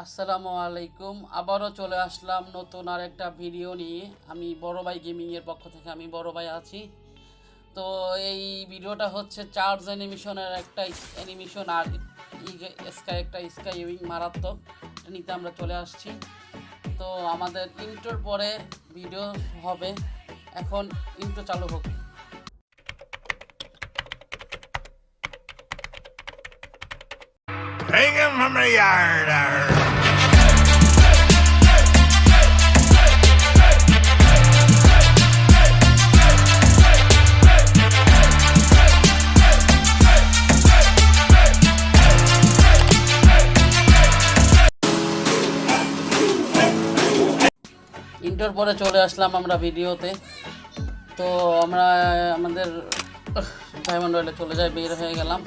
আসসালামু আলাইকুম। আবারও চলে আসলাম নতুন আর একটা ভিডিও নিয়ে। আমি বড় ভাই গেমিংয়ের পক্ষ থেকে আমি বড় ভাই আছি। তো এই ভিডিওটা হচ্ছে চার্জ অ্যানিমেশনের একটা অ্যানিমেশন আর স্কাই একটা স্কাই উইং মারাত্মক। নিতে আমরা চলে আসছি। তো আমাদের ইন্টোর পরে ভিডিও হবে। এখন ইন্টো চালু হোক। Hang him from the yard. ইন্টোর পরে চলে আসলাম আমরা ভিডিওতে। তো আমরা, আমাদের ডায়মন্ড রয়েলে চলে যাই, বের হয়ে গেলাম।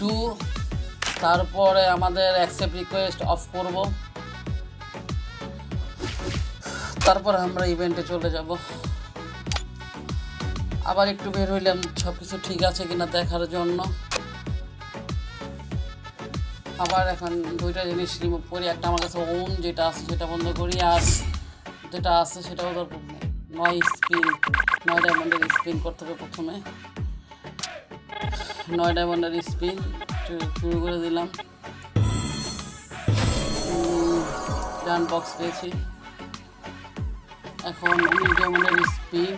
ডু তারপরে আমাদের অ্যাকসেপ্ট রিকোয়েস্ট অফ করব। তারপর আমরা ইভেন্টে চলে যাব। আবার একটু বের হইলাম সব কিছু ঠিক আছে কিনা দেখার জন্য। আবার এখন দুইটা জিনিস রিমুভ করি, একটা আমার কাছে ওন যেটা আছে সেটা বন্ধ করি, আর যেটা আছে সেটা হলো নয় স্পিন নয় ডায়মন্ডের স্পিন করতে হবে প্রথমে। নয় ডায়মন্ডের স্পিন শুরু করে দিলাম। ডান বক্স পেয়েছি। এখন উনিশ ডায়মন্ডের স্পিন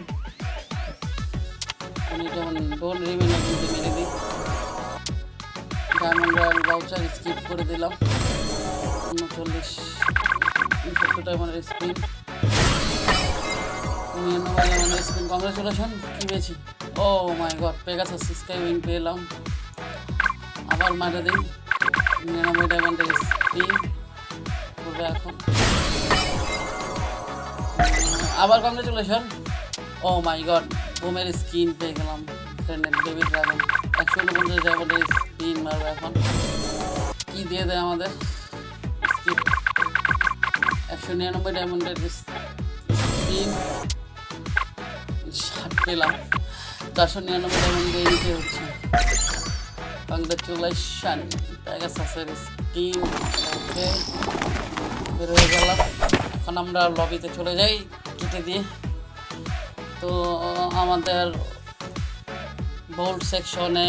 উনিশ ডায়মন্ড ডোন রিমেন মেরে দিই। ডায়মন্ড রয়্যাল ভাউচার স্কিপ করে দিলাম। উনচল্লিশ, উনসত্তর ডায়মন্ডের স্পিন নিরানব্বই ডায়মন্ডের স্পিন কংগ্রেচুলেশন কি পেয়েছি ও my god Pegasus sky wing পেলাম। আবার মারে দিই নিরানব্বই ডায়মন্ডের স্পিন করবে এখন। আবার কংগ্রেচুলেশন ও মাই গড বোমের স্কিন পেয়ে গেলাম। ফ্রেন্ডের বেবি ড্রাগন একশো উনপঞ্চাশ ডায়মন্ডের স্পিন মারবে এখন। কি দিয়ে দেয় আমাদের? একশো নিরানব্বই ডায়মন্ডের স্পিন ষাট পেলাম চারশো নিরানব্বই ডায়মন্ড দিয়ে নিতে হচ্ছে। কংগ্রেচুলেশন প্যাগাসাসের ওকে বের হয়ে গেলাম। এখন আমরা লবিতে চলে যাই কেটে দিয়ে। তো আমাদের বোল্ড সেকশনে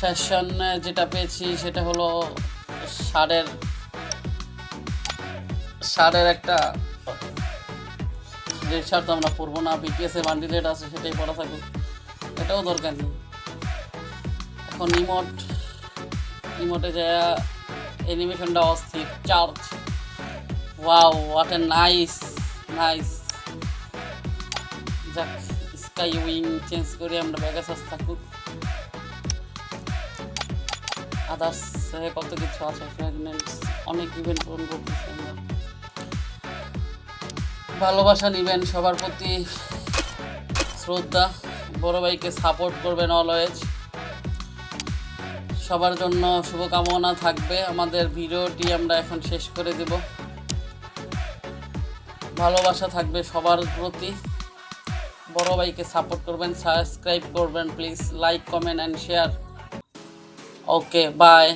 ফ্যাশন যেটা পেয়েছি সেটা হলো ষাঁড়ের ষাঁড়ের একটা রেড শার্ট তো আমরা পরবো না বিটিএস এ বান্ডি রেড আছে সেটাই পরা থাকুক এটাও দরকার নেই। এখন ইমোট ইমোটে যা অ্যানিমেশনটা অস্থির charge wow what a nice nice যাক স্কাই উইং চেঞ্জ করে আমরা ব্যাগাসাস থাকুক। আদার্স কত কিছু আছে অনেক ইভেন্ট পূরণ করতেছি আমরা। ভালোবাসা নেবেন, সবার প্রতি শ্রদ্ধা, বড় ভাইকে সাপোর্ট করবেন অলওয়েজ সবার জন্য শুভকামনা থাকবে। আমাদের ভিডিওটি আমরা এখন শেষ করে দেব। ভালোবাসা থাকবে সবার প্রতি। বড় ভাইকে সাপোর্ট করবেন সাবস্ক্রাইব করবেন please like comment and share okay bye